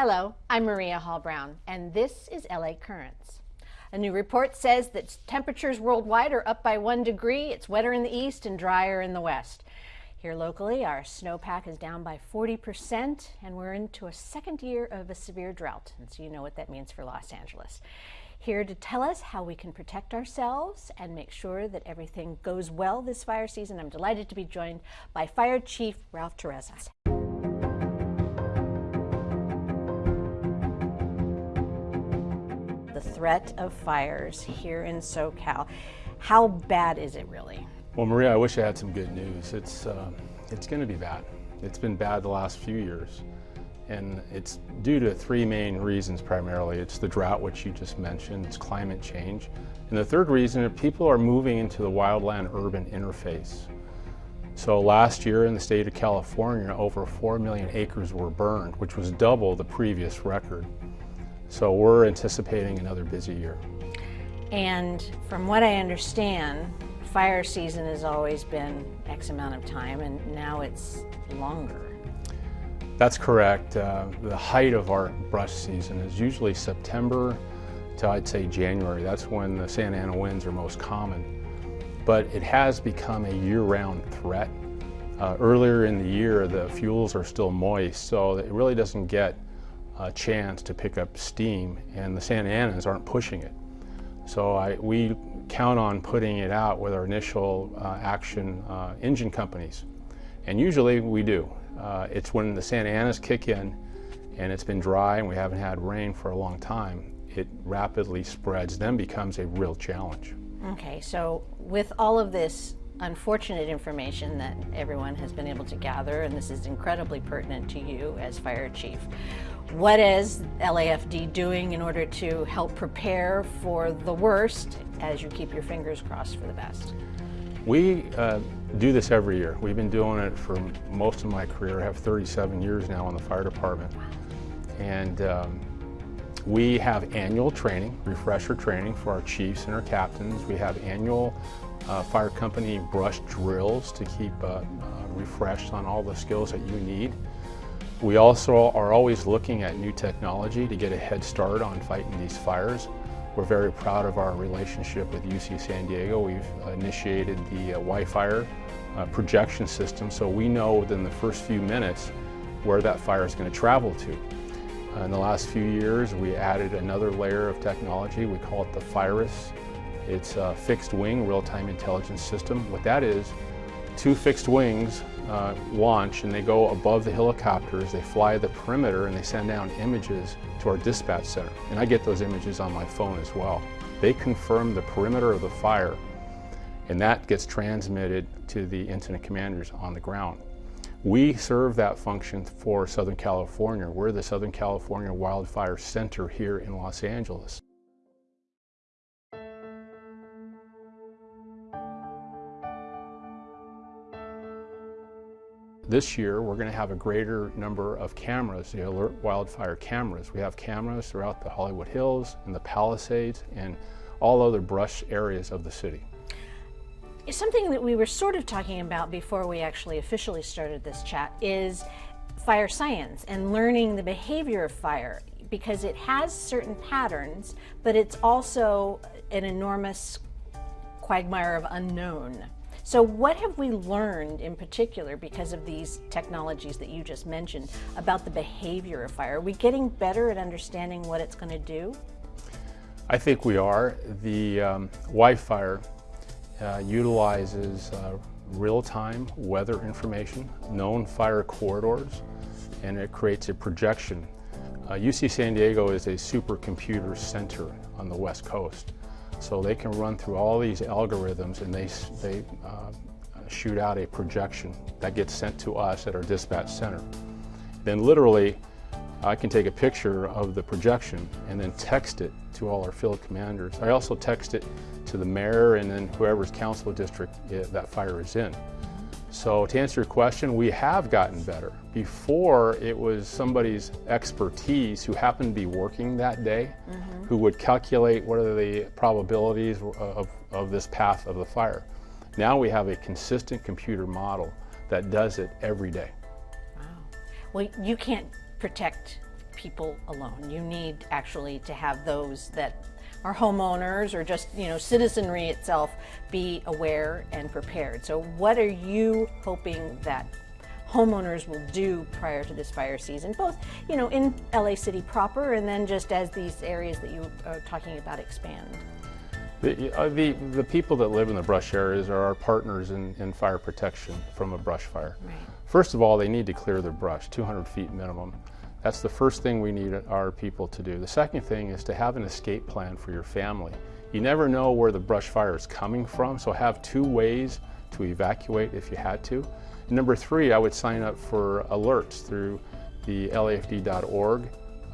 Hello, I'm Maria Hall Brown, and this is LA Currents. A new report says that temperatures worldwide are up by one degree. It's wetter in the east and drier in the west. Here locally, our snowpack is down by 40%, and we're into a second year of a severe drought. And so you know what that means for Los Angeles. Here to tell us how we can protect ourselves and make sure that everything goes well this fire season, I'm delighted to be joined by Fire Chief Ralph Terrazas. The threat of fires here in SoCal. How bad is it really? Well, Maria, I wish I had some good news. It's, uh, it's going to be bad. It's been bad the last few years. And it's due to three main reasons primarily. It's the drought, which you just mentioned, it's climate change. And the third reason is people are moving into the wildland urban interface. So last year in the state of California, over 4 million acres were burned, which was double the previous record. So we're anticipating another busy year. And from what I understand, fire season has always been X amount of time and now it's longer. That's correct. Uh, the height of our brush season is usually September to I'd say January. That's when the Santa Ana winds are most common. But it has become a year-round threat. Uh, earlier in the year, the fuels are still moist, so it really doesn't get a chance to pick up steam and the Santa Anas aren't pushing it. So I, we count on putting it out with our initial uh, action uh, engine companies. And usually we do. Uh, it's when the Santa Anas kick in and it's been dry and we haven't had rain for a long time, it rapidly spreads, then becomes a real challenge. Okay, so with all of this unfortunate information that everyone has been able to gather, and this is incredibly pertinent to you as fire chief. What is LAFD doing in order to help prepare for the worst as you keep your fingers crossed for the best? We uh, do this every year. We've been doing it for most of my career. I have 37 years now in the fire department. And um, we have annual training, refresher training for our chiefs and our captains. We have annual uh, fire company brush drills to keep uh, uh, refreshed on all the skills that you need. We also are always looking at new technology to get a head start on fighting these fires. We're very proud of our relationship with UC San Diego. We've initiated the uh, WIFIRE uh, projection system so we know within the first few minutes where that fire is going to travel to. Uh, in the last few years we added another layer of technology. We call it the FIRIS. It's a fixed wing real-time intelligence system. What that is, two fixed wings uh, launch and they go above the helicopters, they fly the perimeter and they send down images to our dispatch center. And I get those images on my phone as well. They confirm the perimeter of the fire and that gets transmitted to the incident commanders on the ground. We serve that function for Southern California. We're the Southern California Wildfire Center here in Los Angeles. This year, we're going to have a greater number of cameras, the alert wildfire cameras. We have cameras throughout the Hollywood Hills and the Palisades and all other brush areas of the city. Something that we were sort of talking about before we actually officially started this chat is fire science and learning the behavior of fire because it has certain patterns, but it's also an enormous quagmire of unknown. So what have we learned in particular because of these technologies that you just mentioned about the behavior of fire? Are we getting better at understanding what it's going to do? I think we are. The um, WIFIRE uh, utilizes uh, real-time weather information, known fire corridors, and it creates a projection. Uh, UC San Diego is a supercomputer center on the West Coast. So they can run through all these algorithms and they, they uh, shoot out a projection that gets sent to us at our dispatch center. Then literally, I can take a picture of the projection and then text it to all our field commanders. I also text it to the mayor and then whoever's council district that fire is in. So to answer your question, we have gotten better. Before, it was somebody's expertise who happened to be working that day mm -hmm. who would calculate what are the probabilities of, of this path of the fire. Now we have a consistent computer model that does it every day. Wow. Well, you can't protect people alone. You need actually to have those that are homeowners or just you know citizenry itself be aware and prepared. So what are you hoping that homeowners will do prior to this fire season, both you know in LA City proper and then just as these areas that you are talking about expand? The, uh, the, the people that live in the brush areas are our partners in, in fire protection from a brush fire. Right. First of all, they need to clear their brush, 200 feet minimum. That's the first thing we need our people to do. The second thing is to have an escape plan for your family. You never know where the brush fire is coming from, so have two ways to evacuate if you had to. And number three, I would sign up for alerts through the LAFD.org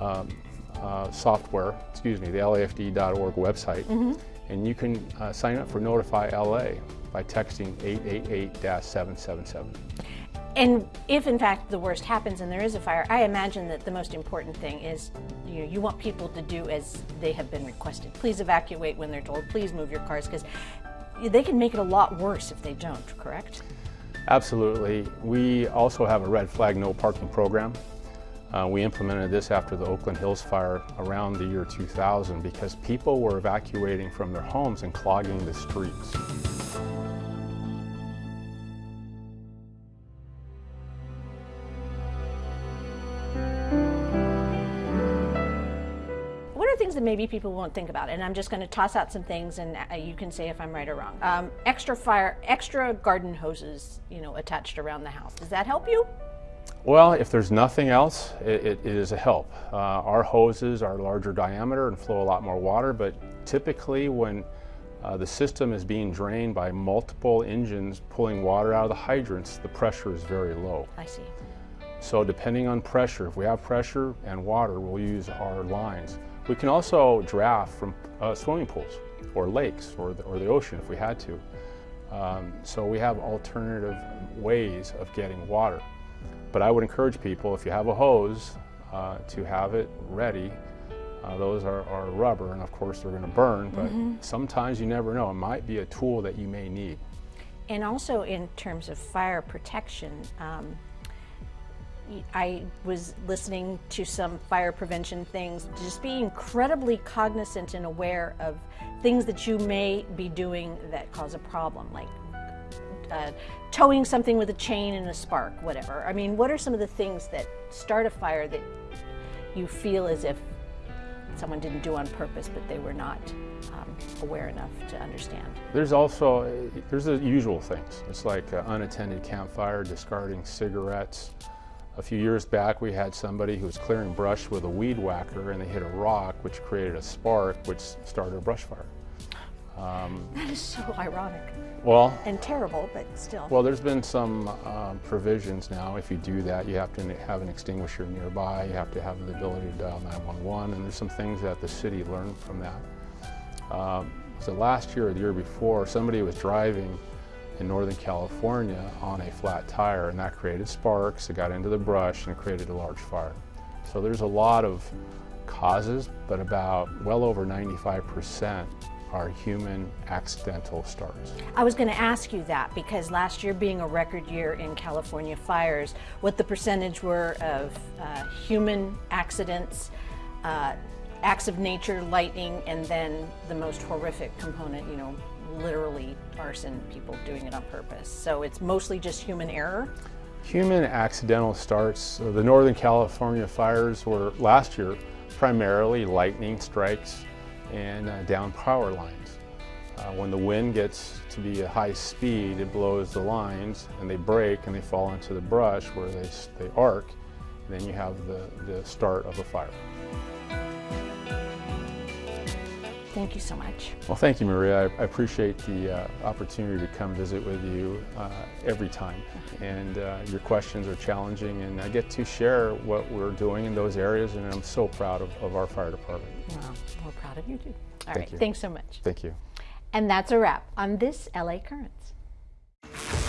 um, uh, software, excuse me, the LAFD.org website. Mm -hmm. And you can uh, sign up for Notify LA by texting 888-777. And if in fact the worst happens and there is a fire, I imagine that the most important thing is you, know, you want people to do as they have been requested. Please evacuate when they're told, please move your cars, because they can make it a lot worse if they don't, correct? Absolutely. We also have a red flag no parking program. Uh, we implemented this after the Oakland Hills fire around the year 2000 because people were evacuating from their homes and clogging the streets. Maybe people won't think about, it. and I'm just going to toss out some things, and uh, you can say if I'm right or wrong. Um, extra fire, extra garden hoses, you know, attached around the house. Does that help you? Well, if there's nothing else, it, it, it is a help. Uh, our hoses are larger diameter and flow a lot more water, but typically when uh, the system is being drained by multiple engines pulling water out of the hydrants, the pressure is very low. I see. So depending on pressure, if we have pressure and water, we'll use our lines. We can also draft from uh, swimming pools or lakes or the, or the ocean if we had to. Um, so we have alternative ways of getting water. But I would encourage people, if you have a hose, uh, to have it ready. Uh, those are, are, rubber, and of course they're going to burn, but mm -hmm. sometimes you never know. It might be a tool that you may need. And also in terms of fire protection, um, I was listening to some fire prevention things, just be incredibly cognizant and aware of things that you may be doing that cause a problem, like uh, towing something with a chain and a spark, whatever. I mean, what are some of the things that start a fire that you feel as if someone didn't do on purpose, but they were not um, aware enough to understand? There's also, there's the usual things. It's like uh, unattended campfire, discarding cigarettes, a few years back, we had somebody who was clearing brush with a weed whacker and they hit a rock, which created a spark, which started a brush fire. Um, that is so ironic. Well, and terrible, but still. Well, there's been some um, provisions now. If you do that, you have to have an extinguisher nearby. You have to have the ability to dial 911, and there's some things that the city learned from that. Um, so last year or the year before, somebody was driving in Northern California on a flat tire and that created sparks, it got into the brush and created a large fire. So there's a lot of causes, but about well over 95% are human accidental starts. I was going to ask you that because last year being a record year in California fires, what the percentage were of uh, human accidents, uh, acts of nature, lightning, and then the most horrific component, you know, literally arson, people doing it on purpose. So it's mostly just human error? Human accidental starts. The Northern California fires were last year primarily lightning strikes and uh, down power lines. Uh, when the wind gets to be a high speed, it blows the lines and they break and they fall into the brush where they, they arc. And then you have the, the start of a fire. Thank you so much. Well, thank you, Maria. I, I appreciate the uh, opportunity to come visit with you uh, every time. And uh, your questions are challenging, and I get to share what we're doing in those areas, and I'm so proud of, of our fire department. Well, we're proud of you too. All thank right, you. thanks so much. Thank you. And that's a wrap on this LA Currents.